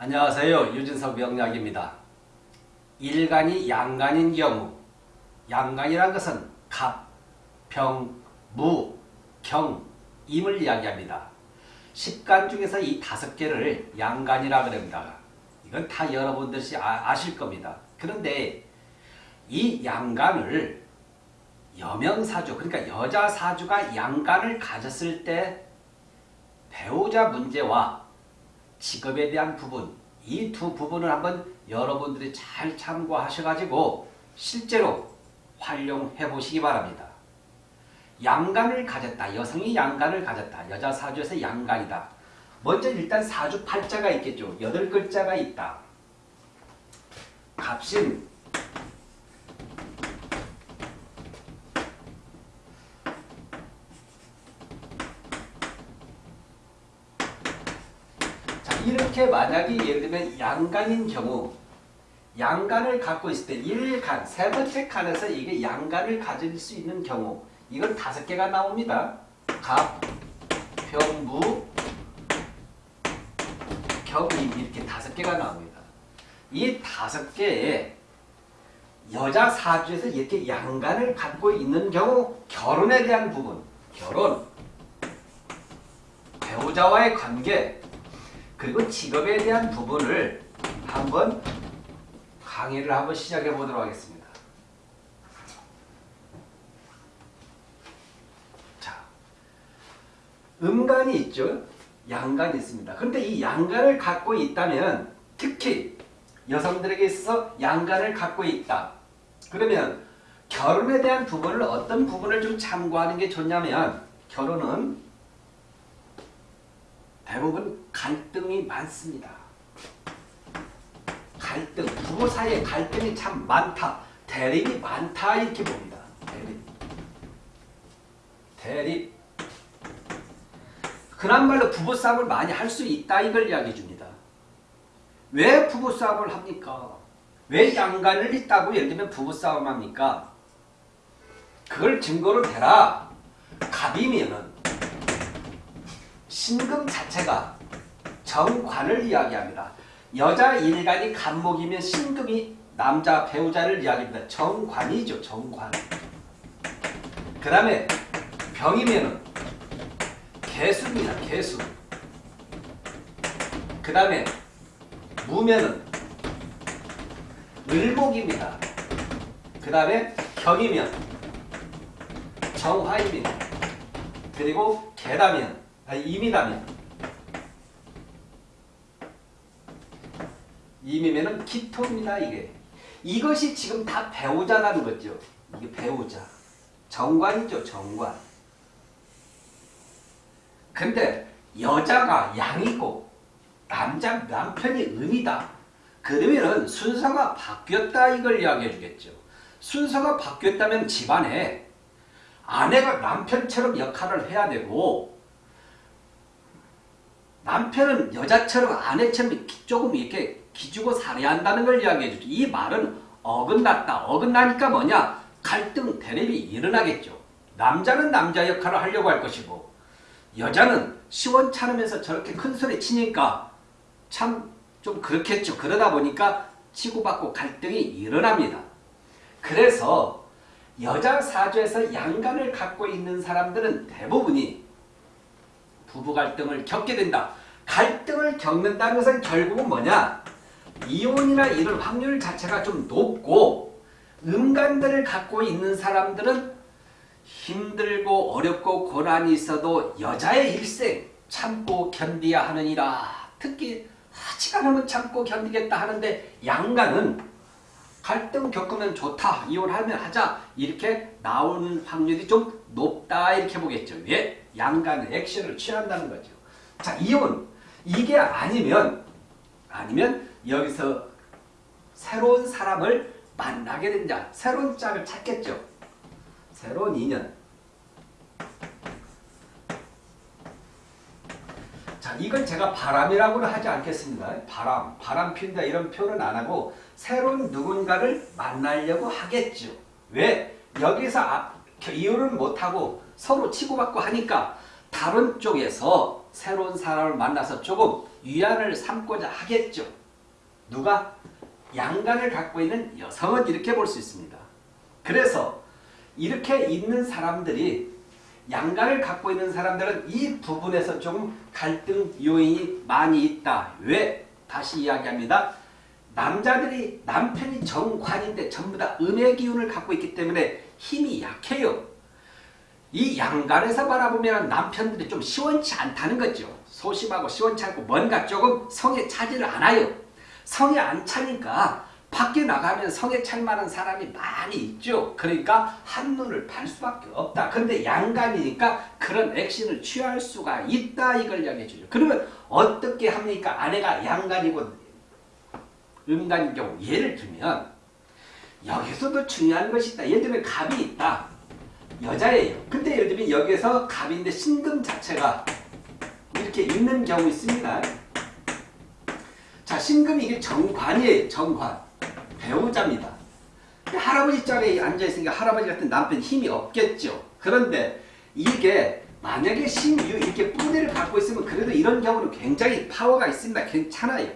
안녕하세요. 유진석 명약입니다. 일간이 양간인 경우 양간이란 것은 갑, 병, 무, 경, 임을 이야기합니다. 십간 중에서 이 다섯 개를 양간이라 그럽니다. 이건 다 여러분들이 아, 실 겁니다. 그런데 이 양간을 여명사주 그러니까 여자 사주가 양간을 가졌을 때 배우자 문제와 직업에 대한 부분 이 두 부분을 한번 여러분들이 잘 참고하셔가지고 실제로 활용해 보시기 바랍니다. 양간을 가졌다. 여성이 양간을 가졌다. 여자 사주에서 양간이다. 먼저 일단 사주 팔자가 있겠죠. 여덟 글자가 있다. 갑신 이렇게 만약에 예를 들면 양간인 경우 양간을 갖고 있을 때 1간, 세 번째 칸에서 이게 양간을 가질 수 있는 경우 이건 다섯 개가 나옵니다. 갑, 병무, 경임 이렇게 다섯 개가 나옵니다. 이 다섯 개에 여자 사주에서 이렇게 양간을 갖고 있는 경우 결혼에 대한 부분, 결혼, 배우자와의 관계, 그리고 직업에 대한 부분을 한번 강의를 한번 시작해 보도록 하겠습니다. 자, 음간이 있죠. 양간이 있습니다. 그런데 이 양간을 갖고 있다면 특히 여성들에게 있어서 양간을 갖고 있다. 그러면 결혼에 대한 부분을 어떤 부분을 좀 참고하는 게 좋냐면 결혼은 대부분 갈등이 많습니다. 갈등, 부부 사이에 갈등이 참 많다. 대립이 많다 이렇게 봅니다. 대립. 대립. 그나말로 부부싸움을 많이 할 수 있다 이걸 이야기해 줍니다. 왜 부부싸움을 합니까? 왜 양간을 있다고 예를 들면 부부싸움 합니까? 그걸 증거로 대라. 갑이면은 신금 자체가 정관을 이야기합니다. 여자 일간이 간목이면 신금이 남자 배우자를 이야기합니다. 정관이죠. 정관. 그 다음에 병이면 개수입니다. 개수. 그 다음에 무면은 을목입니다. 그 다음에 경이면 정화입니다. 그리고 개다면 아니, 임이다면. 임이면은 기토입니다 이게. 이것이 지금 다 배우자라는 거죠. 이게 배우자. 정관이죠 정관. 근데 여자가 양이고 남자 남편이 음이다. 그러면은 순서가 바뀌었다 이걸 이야기해 주겠죠. 순서가 바뀌었다면 집안에 아내가 남편처럼 역할을 해야 되고 남편은 여자처럼 아내처럼 조금 이렇게 기주고 살아야 한다는 걸 이야기해 주죠. 이 말은 어긋났다. 어긋나니까 뭐냐? 갈등, 대립이 일어나겠죠. 남자는 남자 역할을 하려고 할 것이고 여자는 시원찮으면서 저렇게 큰 소리 치니까 참 좀 그렇겠죠. 그러다 보니까 치고받고 갈등이 일어납니다. 그래서 여자 사주에서 양간을 갖고 있는 사람들은 대부분이 부부 갈등을 겪게 된다. 갈등을 겪는다는 것은 결국은 뭐냐? 이혼이나 이런 확률 자체가 좀 높고 음간들을 갖고 있는 사람들은 힘들고 어렵고 고난이 있어도 여자의 일생 참고 견디야 하느니라. 특히 하지가 않으면 참고 견디겠다 하는데 양간은 갈등 겪으면 좋다. 이혼하면 하자. 이렇게 나오는 확률이 좀 높다. 이렇게 보겠죠. 왜? 양간의 액션을 취한다는 거죠. 자, 이혼. 이게 아니면 아니면 여기서 새로운 사람을 만나게 된다. 새로운 짝을 찾겠죠. 새로운 인연. 자, 이건 제가 바람이라고는 하지 않겠습니다. 바람, 바람 핀다 이런 표현은 안 하고 새로운 누군가를 만나려고 하겠죠. 왜? 여기서 이혼을 못하고 서로 치고받고 하니까 다른 쪽에서 새로운 사람을 만나서 조금 위안을 삼고자 하겠죠. 누가? 양간을 갖고 있는 여성은 이렇게 볼 수 있습니다. 그래서 이렇게 있는 사람들이 양간을 갖고 있는 사람들은 이 부분에서 조금 갈등 요인이 많이 있다. 왜? 다시 이야기합니다. 남자들이 남편이 정관인데 전부 다 음의 기운을 갖고 있기 때문에 힘이 약해요. 이 양간에서 바라보면 남편들이 좀 시원치 않다는 거죠. 소심하고 시원치 않고 뭔가 조금 성에 차지를 않아요. 성에 안 차니까 밖에 나가면 성에 찰 만한 사람이 많이 있죠. 그러니까 한눈을 팔 수밖에 없다. 그런데 양간이니까 그런 액션을 취할 수가 있다. 이걸 이야기해 주죠. 그러면 어떻게 합니까? 아내가 양간이고 음간인 경우 예를 들면 여기서도 중요한 것이 있다. 예를 들면 갑이 있다. 여자예요. 근데 예를 들면 여기에서 갑인데 신금 자체가 이렇게 있는 경우 있습니다. 자, 신금이 이게 정관이에요. 정관. 배우자입니다. 할아버지 짝에 앉아있으니까 할아버지 같은 남편 힘이 없겠죠. 그런데 이게 만약에 신유 이렇게 뿌리를 갖고 있으면 그래도 이런 경우는 굉장히 파워가 있습니다. 괜찮아요.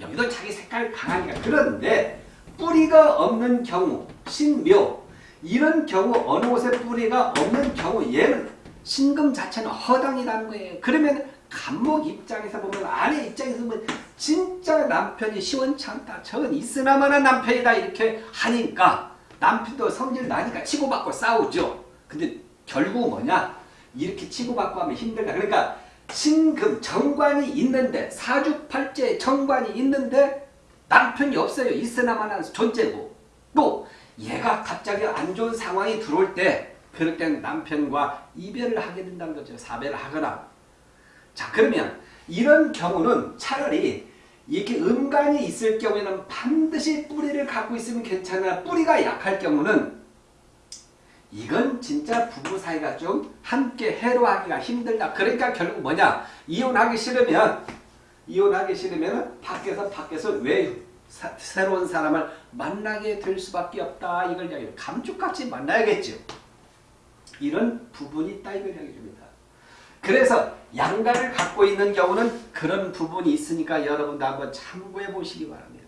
여기도 자기 색깔 강하니까. 그런데 뿌리가 없는 경우 신묘 이런 경우 어느 곳에 뿌리가 없는 경우 얘는 신금 자체는 허당이라는 거예요. 그러면 간목 입장에서 보면 아내 입장에서 보면 진짜 남편이 시원찮다. 저건 있으나마나 남편이다 이렇게 하니까 남편도 성질 나니까 치고받고 싸우죠. 근데 결국 뭐냐? 이렇게 치고받고 하면 힘들다. 그러니까 신금 정관이 있는데 사주팔자에 정관이 있는데 남편이 없어요. 있으나마나 존재고 또 얘가 갑자기 안 좋은 상황이 들어올 때 그럴 때는 남편과 이별을 하게 된다는 거죠. 사별을 하거나 자 그러면 이런 경우는 차라리 이렇게 음간이 있을 경우에는 반드시 뿌리를 갖고 있으면 괜찮아 뿌리가 약할 경우는 이건 진짜 부부 사이가 좀 함께 해로하기가 힘들다. 그러니까 결국 뭐냐 이혼하기 싫으면 이혼하기 싫으면 밖에서 밖에서 왜 사, 새로운 사람을 만나게 될 수밖에 없다. 이걸 이야기해요. 감쪽같이 만나야겠죠. 이런 부분이 있다. 이걸 이야기합니다. 그래서 양가를 갖고 있는 경우는 그런 부분이 있으니까 여러분도 한번 참고해 보시기 바랍니다.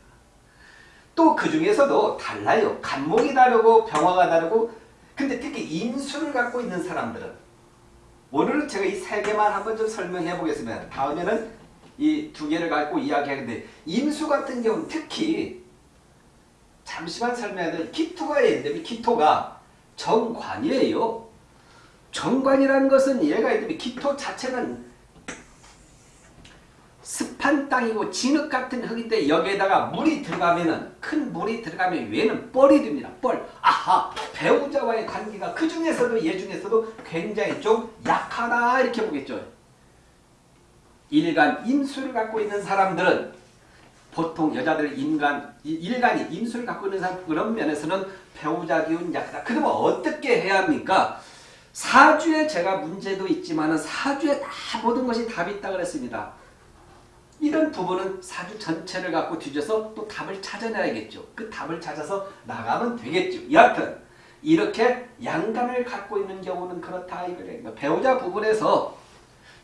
또 그 중에서도 달라요. 간목이 다르고 병화가 다르고 근데 특히 인수를 갖고 있는 사람들은 오늘은 제가 이 세 개만 한번 좀 설명해 보겠습니다. 다음에는 이 두 개를 갖고 이야기하는데 임수 같은 경우는 특히 잠시만 설명해야 될 기토가 있는데 기토가 정관이에요. 정관이라는 것은 얘가 이름이 기토 자체는 습한 땅이고 진흙 같은 흙인데 여기에다가 물이 들어가면은 큰 물이 들어가면 얘는 뻘이 됩니다. 뻘. 아하 배우자와의 관계가 그 중에서도 얘 중에서도 굉장히 좀 약하다 이렇게 보겠죠. 일간 임수를 갖고 있는 사람들은 보통 여자들 인간 일간이 임수를 갖고 있는 사람 그런 면에서는 배우자 기운 약하다. 그러면 어떻게 해야 합니까? 사주에 제가 문제도 있지만 사주에 다 모든 것이 답이 있다 그랬습니다. 이런 부분은 사주 전체를 갖고 뒤져서 또 답을 찾아내야겠죠. 그 답을 찾아서 나가면 되겠죠. 여하튼 이렇게 양간을 갖고 있는 경우는 그렇다 이거예요. 배우자 부분에서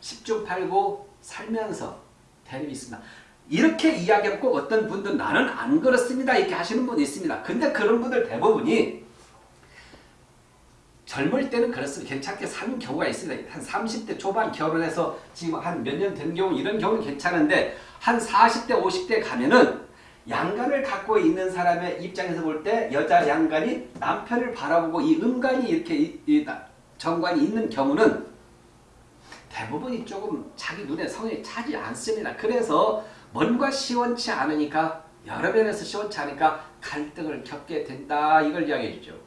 10중 8구 살면서 대립이 있습니다. 이렇게 이야기하면 꼭 어떤 분들 나는 안 그렇습니다. 이렇게 하시는 분이 있습니다. 근데 그런 분들 대부분이 젊을 때는 그렇습니다. 괜찮게 사는 경우가 있습니다. 한 30대 초반 결혼해서 지금 한 몇 년 된 경우 이런 경우는 괜찮은데 한 40대 50대 가면은 양간을 갖고 있는 사람의 입장에서 볼 때 여자 양간이 남편을 바라보고 이 음간이 이렇게 이, 이, 정관이 있는 경우는 대부분이 조금 자기 눈에 성에 차지 않습니다. 그래서 뭔가 시원치 않으니까 여러 면에서 시원치 않으니까 갈등을 겪게 된다 이걸 이야기해 주죠.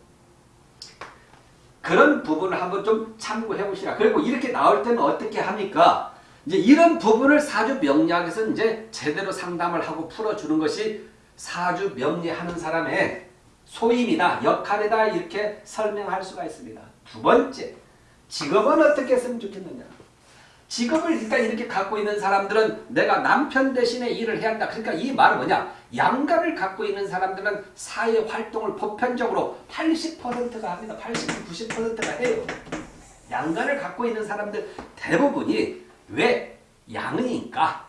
그런 부분을 한번 좀 참고해 보시라. 그리고 이렇게 나올 때는 어떻게 합니까? 이제 이런 부분을 사주 명리학에서 이제 제대로 상담을 하고 풀어주는 것이 사주 명리하는 사람의 소임이다, 역할이다 이렇게 설명할 수가 있습니다. 두 번째, 직업은 어떻게 했으면 좋겠느냐? 직업을 일단 이렇게 갖고 있는 사람들은 내가 남편 대신에 일을 해야 한다. 그러니까 이 말은 뭐냐? 양가를 갖고 있는 사람들은 사회 활동을 보편적으로 80%가 합니다. 80, 90%가 해요. 양가를 갖고 있는 사람들 대부분이 왜? 양이니까.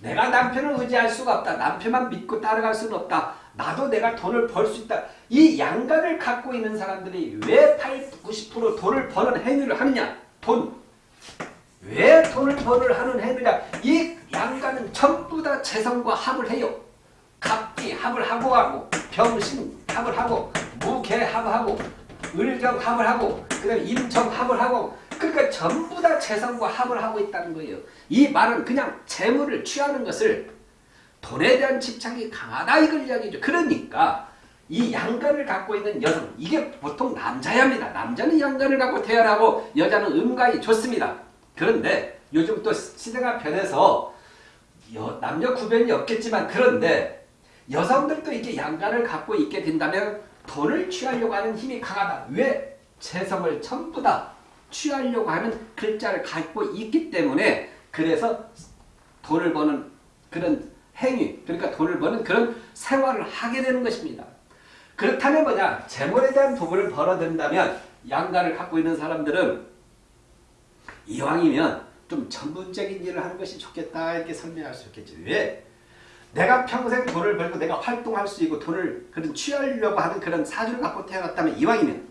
내가 남편을 의지할 수가 없다. 남편만 믿고 따라갈 수는 없다. 나도 내가 돈을 벌 수 있다. 이 양간을 갖고 있는 사람들이 왜 80, 90% 돈을 버는 행위를 하느냐? 돈. 왜 돈을 버는 하는 행위냐? 이 양간은 전부 다 재성과 합을 해요. 갑기 합을 하고 하고 병신 합을 하고 무개 합을 하고 을경 합을 하고 그다음에 임정 합을 하고 그러니까 전부 다 재성과 합을 하고 있다는 거예요. 이 말은 그냥 재물을 취하는 것을 돈에 대한 집착이 강하다 이걸 이야기죠. 그러니까 이 양간을 갖고 있는 여성 이게 보통 남자야 합니다. 남자는 양간을 갖고 태어나고 여자는 음간이 좋습니다. 그런데 요즘 또 시대가 변해서 여, 남녀 구별이 없겠지만 그런데 여성들도 이게 양간을 갖고 있게 된다면 돈을 취하려고 하는 힘이 강하다. 왜? 재성을 전부 다 취하려고 하는 글자를 갖고 있기 때문에 그래서 돈을 버는 그런 행위, 그러니까 돈을 버는 그런 생활을 하게 되는 것입니다. 그렇다면 뭐냐? 재물에 대한 도구를 벌어든다면 양간을 갖고 있는 사람들은 이왕이면 좀 전문적인 일을 하는 것이 좋겠다 이렇게 설명할 수 있겠죠. 왜? 내가 평생 돈을 벌고 내가 활동할 수 있고 돈을 그런 취하려고 하는 그런 사주를 갖고 태어났다면 이왕이면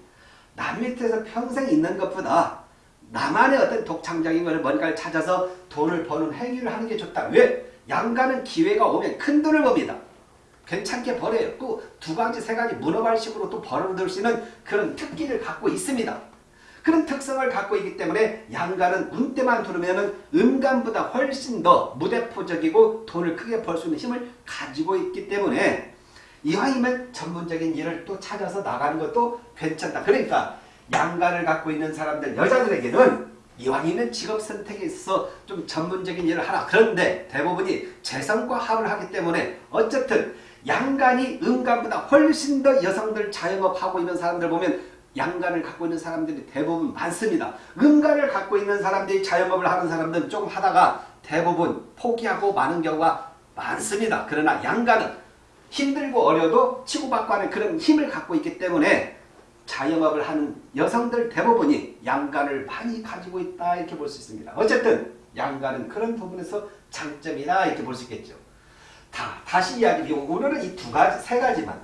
남 밑에서 평생 있는 것보다 나만의 어떤 독창적인 걸 뭔가를 찾아서 돈을 버는 행위를 하는 게 좋다. 왜? 양가는 기회가 오면 큰 돈을 법니다. 괜찮게 벌어요. 또 두 가지, 세 가지 문어발식으로 또 벌어들 수 있는 그런 특기를 갖고 있습니다. 그런 특성을 갖고 있기 때문에 양간은 운때만 두르면 음간보다 훨씬 더 무대포적이고 돈을 크게 벌 수 있는 힘을 가지고 있기 때문에 이왕이면 전문적인 일을 또 찾아서 나가는 것도 괜찮다. 그러니까 양간을 갖고 있는 사람들 여자들에게는 이왕이면 직업 선택에 있어서 좀 전문적인 일을 하라. 그런데 대부분이 재성과 합을 하기 때문에 어쨌든 양간이 음간보다 훨씬 더 여성들 자영업하고 있는 사람들 보면 양간을 갖고 있는 사람들이 대부분 많습니다. 음간을 갖고 있는 사람들이 자영업을 하는 사람들은 조금 하다가 대부분 포기하고 많은 경우가 많습니다. 그러나 양간은 힘들고 어려도 치고받고 하는 그런 힘을 갖고 있기 때문에 자영업을 하는 여성들 대부분이 양간을 많이 가지고 있다 이렇게 볼 수 있습니다. 어쨌든 양간은 그런 부분에서 장점이다 이렇게 볼 수 있겠죠. 다, 다시 이야기드리고 오늘은 이 두 가지, 세 가지만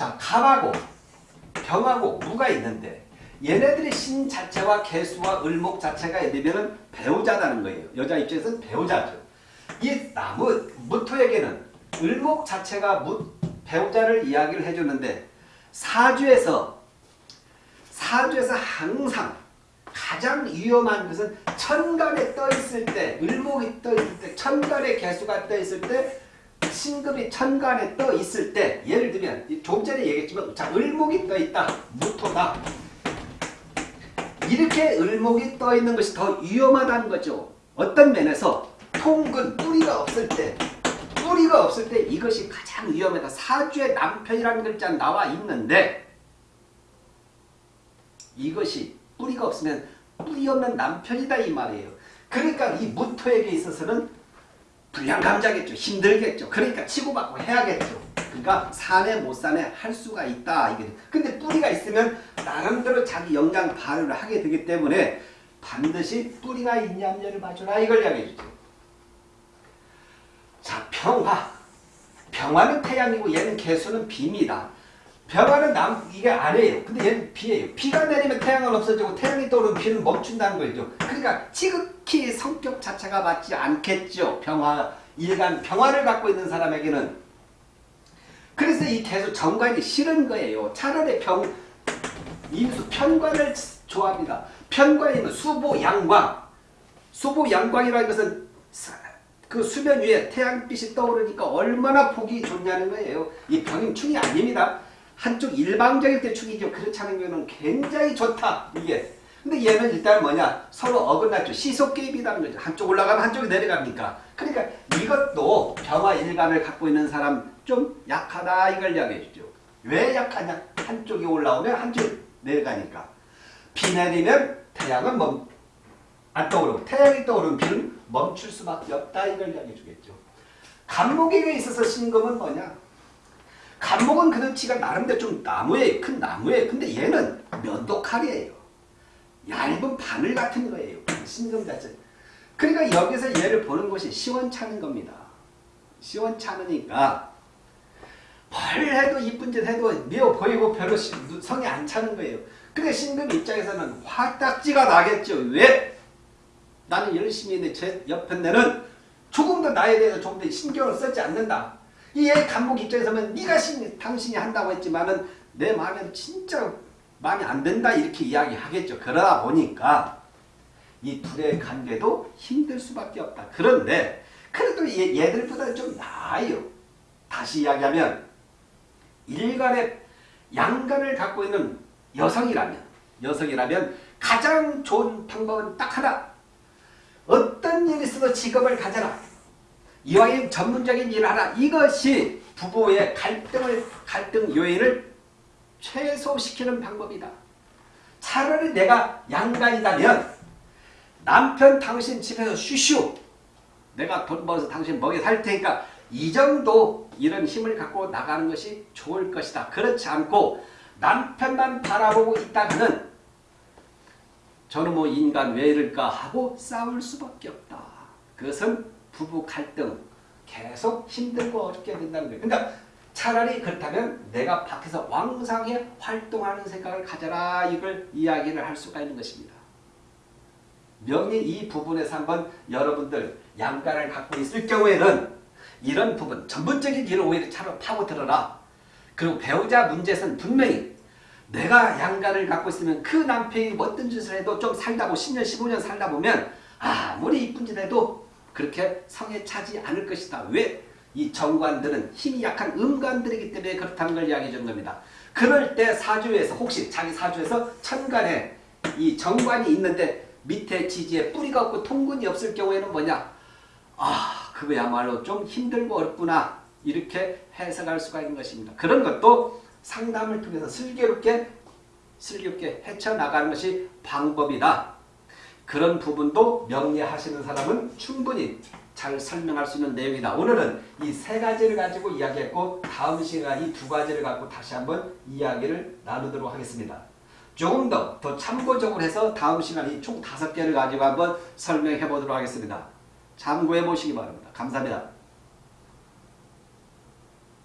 자, 갑하고 병하고 무가 있는데 얘네들의 신 자체와 개수와 을목 자체가 예를 배우자라는 거예요. 여자 입장에서는 배우자죠. 이 나무 무토에게는 을목 자체가 무, 배우자를 이야기를 해주는데 사주에서 사주에서 항상 가장 위험한 것은 천간에 떠 있을 때 을목이 떠 있을 때 천간의 개수가 떠 있을 때 신금이 천간에 떠 있을 때 예를 들면 조금 전에 얘기했지만 자 을목이 떠 있다. 무토다. 이렇게 을목이 떠 있는 것이 더 위험하다는 거죠. 어떤 면에서 통근 뿌리가 없을 때 뿌리가 없을 때 이것이 가장 위험하다. 사주에 남편이라는 글자 나와 있는데 이것이 뿌리가 없으면 뿌리 없는 남편이다 이 말이에요. 그러니까 이 무토에게 있어서는 불량 감자겠죠. 힘들겠죠. 그러니까 치고받고 해야겠죠. 그러니까 사내 못 사내 할 수가 있다. 이게. 근데 뿌리가 있으면 나름대로 자기 영양 발휘를 하게 되기 때문에 반드시 뿌리가 있냐냐를 봐주라 이걸 이야기해 주죠. 자 평화. 평화는 태양이고 얘는 개수는 비입니다. 병화는 남 이게 아래예요. 근데 얘는 비예요. 비가 내리면 태양은 없어지고 태양이 떠오르면 비는 멈춘다는 거죠. 그러니까 지극히 성격 자체가 맞지 않겠죠. 병화 일간 병화를 갖고 있는 사람에게는 그래서 이 계속 정관이 싫은 거예요. 차라리 병 인수 편관을 좋아합니다. 편관이면 수보 양광 수보 양광이라는 것은 그 수면 위에 태양빛이 떠오르니까 얼마나 보기 좋냐는 거예요. 이 병임충이 아닙니다. 한쪽 일방적일 때 축이죠. 그렇지 않은 경우는 굉장히 좋다. 이게. 근데 얘는 일단 뭐냐. 서로 어긋났죠. 시속개입이라는 거죠. 한쪽 올라가면 한쪽이 내려갑니까. 그러니까 이것도 병화 일간을 갖고 있는 사람 좀 약하다 이걸 이야기해 주죠. 왜 약하냐. 한쪽이 올라오면 한쪽이 내려가니까. 비 내리면 태양은 멈, 안 떠오르고 태양이 떠오르면 비는 멈출 수밖에 없다 이걸 이야기해 주겠죠. 간목에게 있어서 신금은 뭐냐. 간목은 그렇지가 나름대로 좀 나무에 큰 나무에 근데 얘는 면도칼이에요. 얇은 바늘 같은 거예요. 신금 자체. 그러니까 여기서 얘를 보는 것이 시원찮은 겁니다. 시원찮으니까 뭘 해도 이쁜 짓 해도 미워 보이고 별로 시- 성이 안 차는 거예요. 근데 신금 입장에서는 화딱지가 나겠죠. 왜? 나는 열심히 했는데 제 옆에 내는 조금 더 나에 대해서 조금 더 신경을 쓰지 않는다. 이애 감독 입장에서는 네가 신, 당신이 한다고 했지만은 내 마음에는 진짜 마음에 안 든다 이렇게 이야기하겠죠. 그러다 보니까 이 둘의 관계도 힘들 수밖에 없다. 그런데 그래도 얘, 얘들보다 좀 나아요. 다시 이야기하면 일간의 양간을 갖고 있는 여성이라면 여성이라면 가장 좋은 방법은 딱 하나 어떤 일이 있어도 직업을 가져라 이와의 전문적인 일을 하라 이것이 부부의 갈등을 갈등 요인을 최소시키는 방법이다 차라리 내가 양간이다면 남편 당신 집에서 쉬쉬 내가 돈 벌어서 당신 먹여 살 테니까 이 정도 이런 힘을 갖고 나가는 것이 좋을 것이다. 그렇지 않고 남편만 바라보고 있다가는 저는 뭐 인간 왜 이럴까 하고 싸울 수밖에 없다. 그것은 부부 갈등 계속 힘들고 어렵게 된다는 거예요. 그러니까 차라리 그렇다면 내가 밖에서 왕성하게 활동하는 생각을 가져라 이걸 이야기를 할 수가 있는 것입니다. 명리 이 부분에서 한번 여러분들 양가를 갖고 있을 경우에는 이런 부분 전문적인 일을 오히려 차로 파고들어라. 그리고 배우자 문제에서는 분명히 내가 양가를 갖고 있으면 그 남편이 어떤 짓을 해도 좀 살다 보면 10년 15년 살다 보면 아무리 이쁜 짓 해도 그렇게 성에 차지 않을 것이다. 왜? 이 정관들은 힘이 약한 음관들이기 때문에 그렇다는 걸 이야기해 준 겁니다. 그럴 때 사주에서 혹시 자기 사주에서 천간에 이 정관이 있는데 밑에 지지에 뿌리가 없고 통근이 없을 경우에는 뭐냐? 아 그거야말로 좀 힘들고 어렵구나 이렇게 해석할 수가 있는 것입니다. 그런 것도 상담을 통해서 슬기롭게 슬기롭게 헤쳐나가는 것이 방법이다. 그런 부분도 명리하시는 사람은 충분히 잘 설명할 수 있는 내용이다. 오늘은 이 세 가지를 가지고 이야기했고 다음 시간 이 두 가지를 갖고 다시 한번 이야기를 나누도록 하겠습니다. 조금 더, 더 참고적으로 해서 다음 시간 이 총 다섯 개를 가지고 한번 설명해 보도록 하겠습니다. 참고해 보시기 바랍니다. 감사합니다.